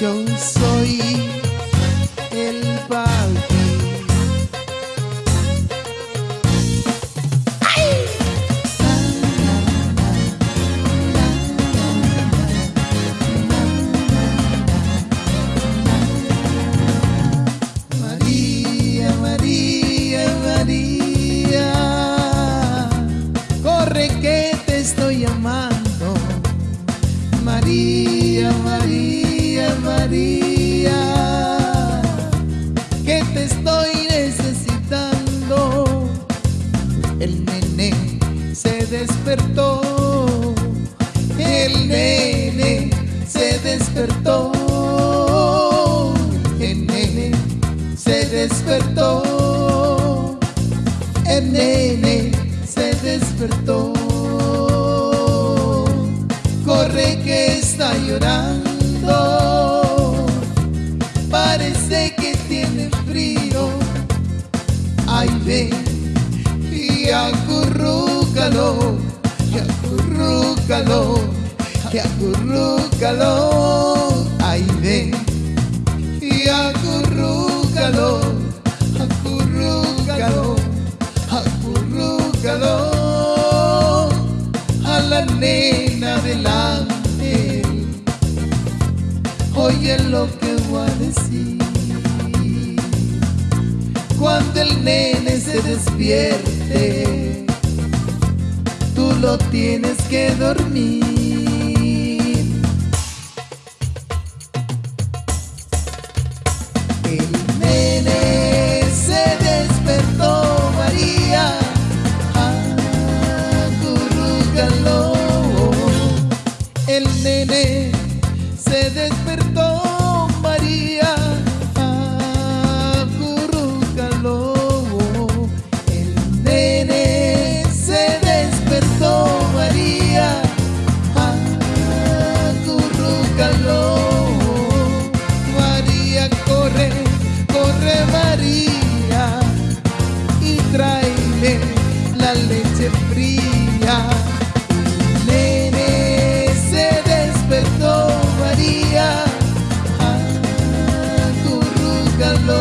Yo soy Que te estoy necesitando. El nene se despertó, el nene se despertó, el nene se despertó, acurrúcalo, y acurrúcalo, y acurrúcalo. Ay, ven y acurrúcalo, acurrúcalo, acurrúcalo a la nena del ángel. Oye lo que voy a decir. Cuando el nene se despierte, tú lo tienes que dormir. Y tráele la leche fría. Nene se despertó María, acurrúcalo.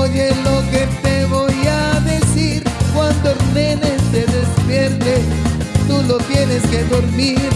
Oye lo que te voy a decir cuando el nene se despierte, tú lo tienes que dormir.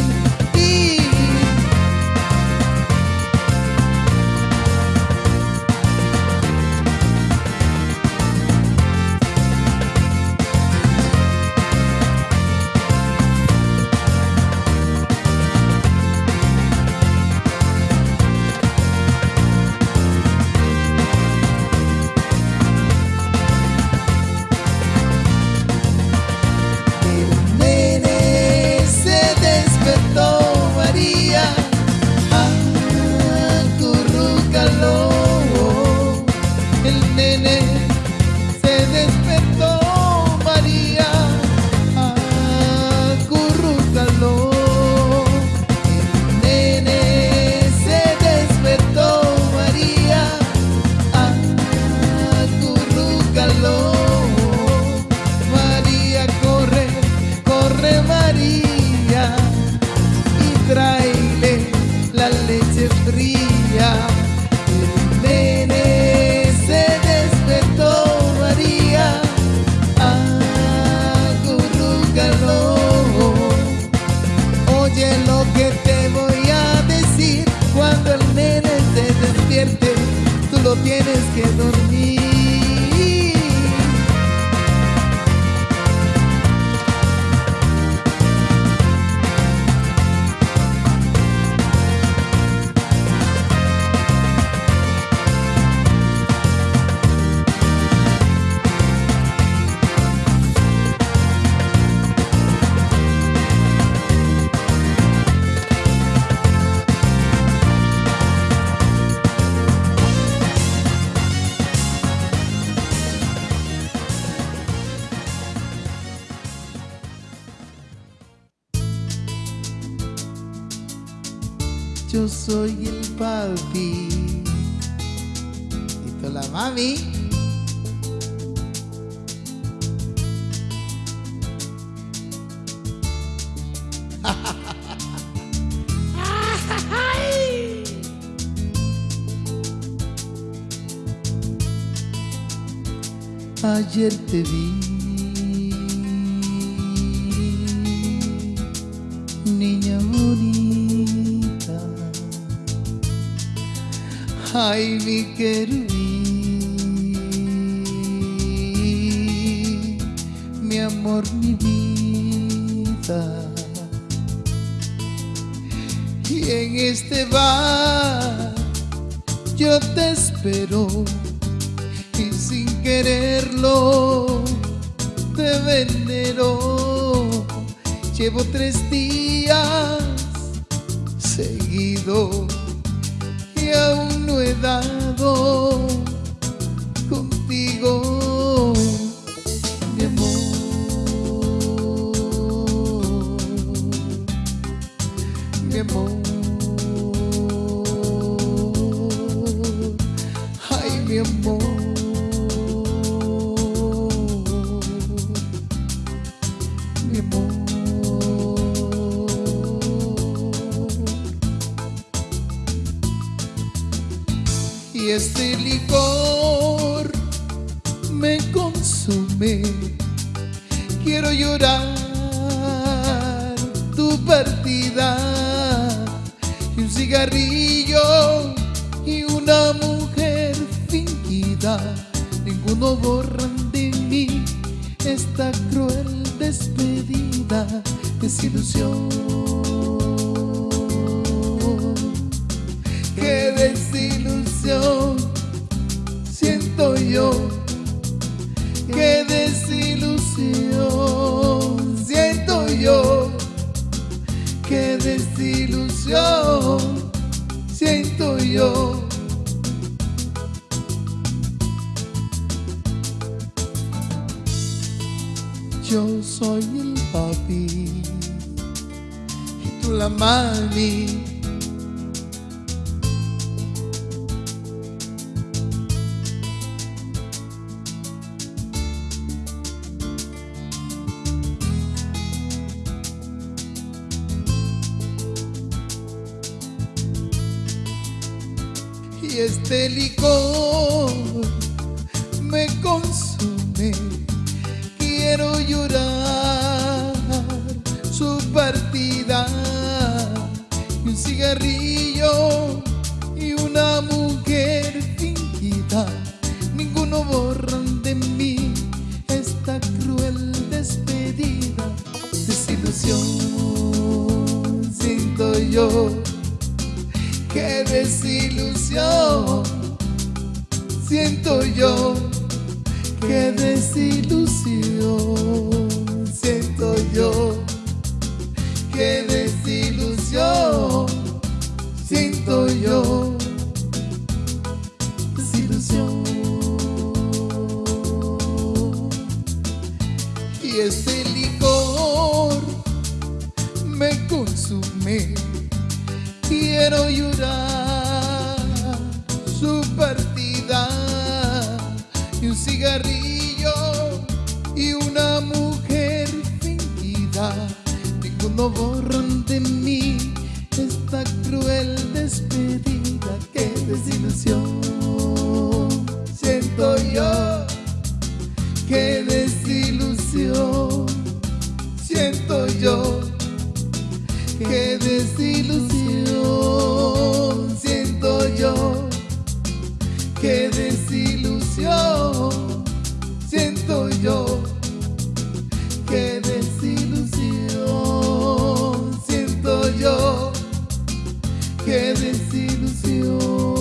Yo soy el papi y tú la mami. Ayer te vi ay mi querubín, mi amor, mi vida. Y en este bar yo te espero y sin quererlo te venero. Llevo tres días seguido y aún no he dado contigo, mi amor, mi amor. Y este licor me consume. Quiero llorar tu partida y un cigarrillo y una mujer fingida. Ninguno borran de mí esta cruel despedida, desilusión. Siento yo. Qué desilusión siento yo. Qué desilusión siento yo. Yo soy el papi y tú la mami. Este licor me consume. Quiero llorar. Su partida. Y un cigarrillo y una mujer fingida. Ninguno borran de mí esta cruel despedida. Desilusión siento yo. Qué desilusión siento yo. Qué desilusión siento yo, qué desilusión siento yo, desilusión. Y este licor me consume, quiero llorar Ninguno borran de mí esta cruel despedida. Qué desilusión siento yo. Qué desilusión siento yo. Qué desilusión que é vencido, Senhor.